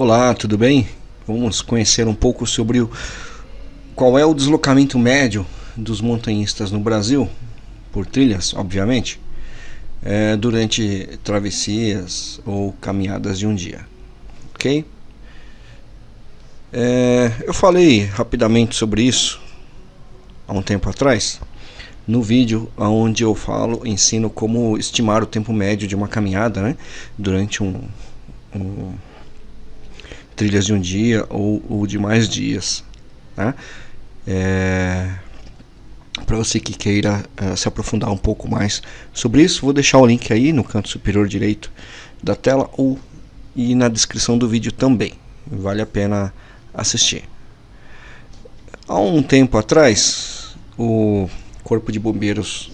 Olá, tudo bem? Vamos conhecer um pouco sobre o, qual é o deslocamento médio dos montanhistas no Brasil, por trilhas, obviamente, é, durante travessias ou caminhadas de um dia, ok? É, eu falei rapidamente sobre isso há um tempo atrás, no vídeo onde eu falo, ensino como estimar o tempo médio de uma caminhada né, durante um, um trilhas de um dia ou, ou de mais dias. Tá? É, Para você que queira uh, se aprofundar um pouco mais sobre isso, vou deixar o link aí no canto superior direito da tela ou e na descrição do vídeo também. Vale a pena assistir. Há um tempo atrás, o Corpo de Bombeiros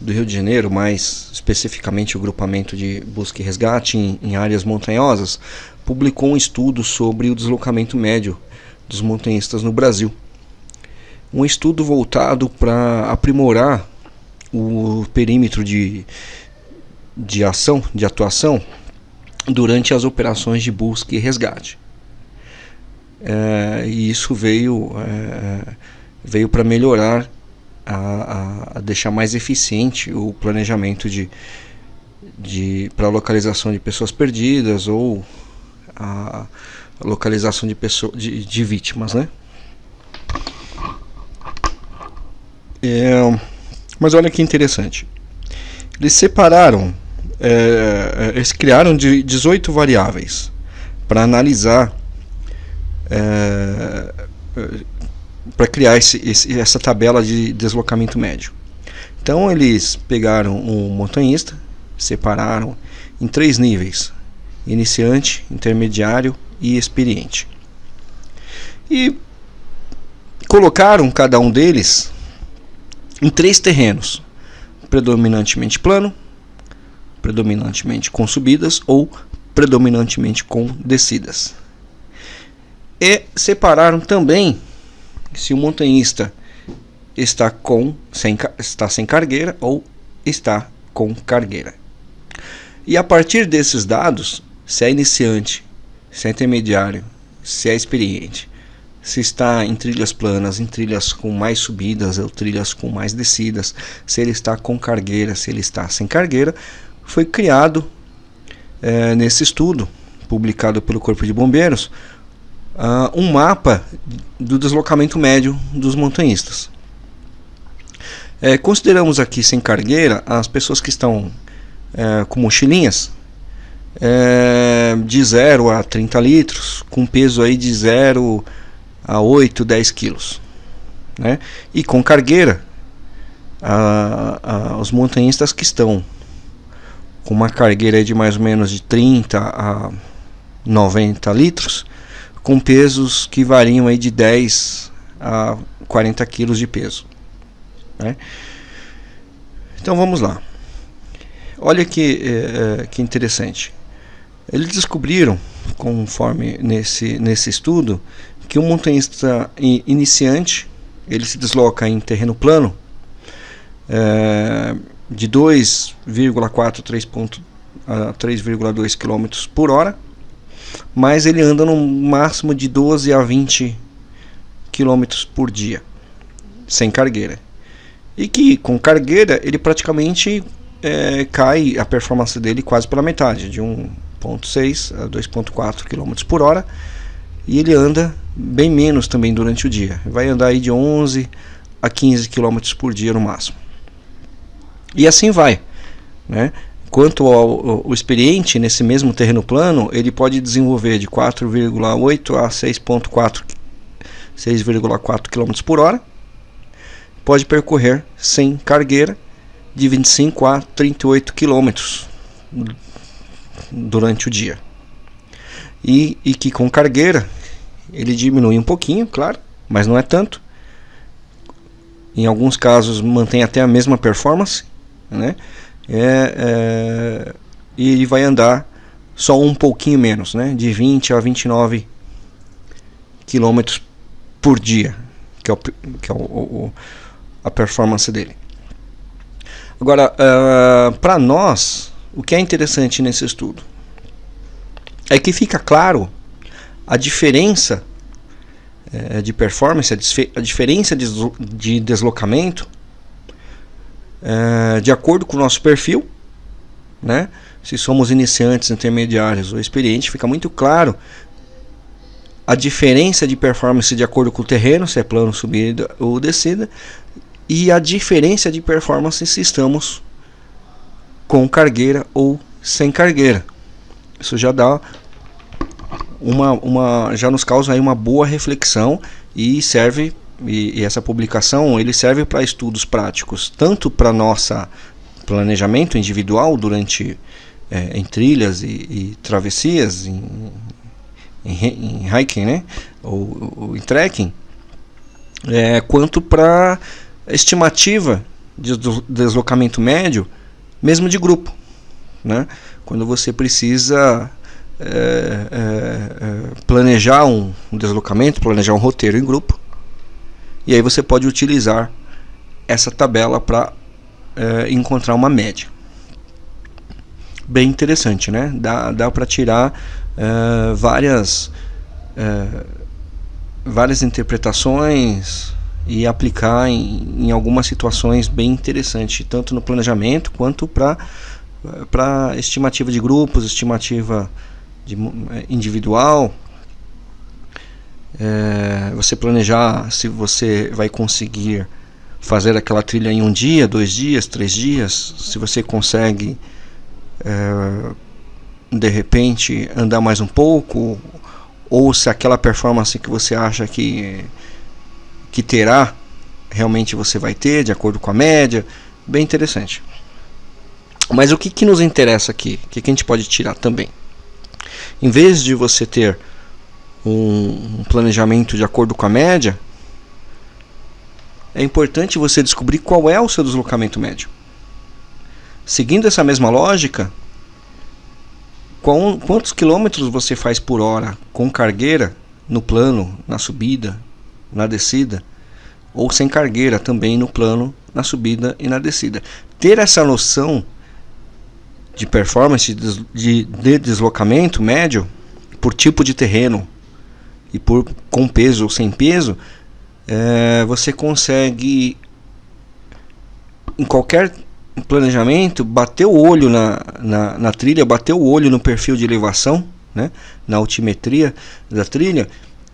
do Rio de Janeiro, mais especificamente o grupamento de busca e resgate em, em áreas montanhosas, publicou um estudo sobre o deslocamento médio dos montanhistas no Brasil. Um estudo voltado para aprimorar o perímetro de, de ação, de atuação, durante as operações de busca e resgate. É, e isso veio, é, veio para melhorar, a, a, deixar mais eficiente o planejamento de, de, para localização de pessoas perdidas ou a localização de, pessoa, de, de vítimas, né? É, mas olha que interessante. Eles separaram, é, eles criaram de 18 variáveis para analisar, é, para criar esse, esse, essa tabela de deslocamento médio. Então eles pegaram um montanhista, separaram em três níveis: iniciante, intermediário e experiente. E colocaram cada um deles em três terrenos: predominantemente plano, predominantemente com subidas ou predominantemente com descidas. E separaram também se o montanhista está com sem, está sem cargueira ou está com cargueira. E a partir desses dados, se é iniciante, se é intermediário, se é experiente, se está em trilhas planas, em trilhas com mais subidas ou trilhas com mais descidas, se ele está com cargueira, se ele está sem cargueira, foi criado é, nesse estudo publicado pelo Corpo de Bombeiros uh, um mapa do deslocamento médio dos montanhistas. É, consideramos aqui sem cargueira as pessoas que estão é, com mochilinhas é, de 0 a 30 litros, com peso aí de 0 a 8, 10 quilos. Né? E com cargueira, a, a, os montanhistas que estão com uma cargueira de mais ou menos de 30 a 90 litros, com pesos que variam aí de 10 a 40 quilos de peso. Né? Então vamos lá. Olha que, é, que interessante. Eles descobriram, conforme nesse, nesse estudo, que um montanhista iniciante ele se desloca em terreno plano é, de 2,4 a 3,2 km por hora, mas ele anda no máximo de 12 a 20 km por dia, sem cargueira. E que com cargueira ele praticamente é, cai a performance dele quase pela metade, de 1,6 a 2,4 km por hora. E ele anda bem menos também durante o dia. Vai andar aí de 11 a 15 km por dia no máximo. E assim vai. Né? Quanto ao, ao, experiente nesse mesmo terreno plano, ele pode desenvolver de 4,8 a 6,4 6,4 km por hora. Pode percorrer sem cargueira de 25 a 38 km durante o dia. E, e que com cargueira ele diminui um pouquinho, claro, mas não é tanto. Em alguns casos mantém até a mesma performance, né? É, é, e ele vai andar só um pouquinho menos, né? De 20 a 29 km por dia, que é, o, que é o, o, a performance dele. Agora, uh, para nós, o que é interessante nesse estudo é que fica claro a diferença é, de performance, a, a diferença de, de deslocamento é, de acordo com o nosso perfil, né? Se somos iniciantes, intermediários ou experientes, fica muito claro a diferença de performance de acordo com o terreno, se é plano, subida ou descida, e a diferença de performance se estamos com cargueira ou sem cargueira. Isso já dá uma, uma já nos causa aí uma boa reflexão e serve e, e essa publicação ele serve para estudos práticos tanto para nossa planejamento individual durante é, em trilhas e, e travessias em, em, em, hiking né ou, ou em trekking é, quanto para estimativa de deslocamento médio mesmo de grupo né quando você precisa é, é, é, planejar um, um deslocamento, planejar um roteiro em grupo. E aí você pode utilizar essa tabela para é, encontrar uma média. Bem interessante, né? Dá, dá para tirar é, várias, é, várias interpretações e aplicar em, em algumas situações bem interessantes, tanto no planejamento quanto para para estimativa de grupos, estimativa de, é, individual, é, você planejar se você vai conseguir fazer aquela trilha em um dia, dois dias, três dias, se você consegue é, de repente andar mais um pouco, ou se aquela performance que você acha que, que terá, realmente você vai ter, de acordo com a média, bem interessante. Mas o que, que nos interessa aqui? O que, que a gente pode tirar também? Em vez de você ter um planejamento de acordo com a média, é importante você descobrir qual é o seu deslocamento médio. Seguindo essa mesma lógica, quantos quilômetros você faz por hora com cargueira no plano, na subida, na descida, ou sem cargueira também no plano, na subida e na descida. Ter essa noção de performance de, de deslocamento médio por tipo de terreno e por com peso ou sem peso, é, você consegue em qualquer planejamento bater o olho na, na, na, trilha, bater o olho no perfil de elevação, né, na altimetria da trilha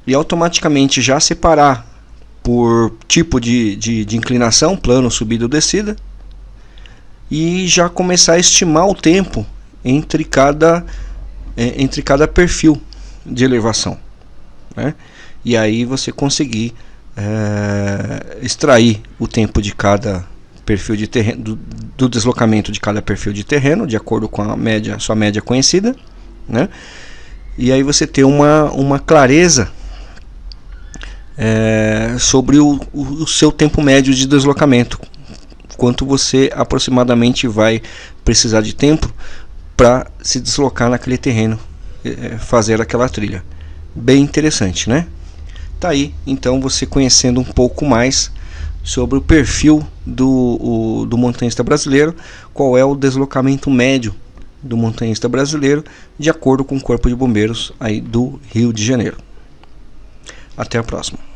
e automaticamente já separar por tipo de, de, de inclinação, plano, subida ou descida, e já começar a estimar o tempo entre cada, é, entre cada perfil de elevação. Né? E aí você conseguir é, extrair o tempo de cada perfil de terreno, do, do, deslocamento de cada perfil de terreno, de acordo com a média, sua média conhecida, né? E aí você ter uma, uma clareza é, sobre o, o seu tempo médio de deslocamento, quanto você aproximadamente vai precisar de tempo para se deslocar naquele terreno, é, fazer aquela trilha. Bem interessante, né? Tá aí, então você conhecendo um pouco mais sobre o perfil do, o, do montanhista brasileiro, qual é o deslocamento médio do montanhista brasileiro, de acordo com o Corpo de Bombeiros aí do Rio de Janeiro. Até a próxima.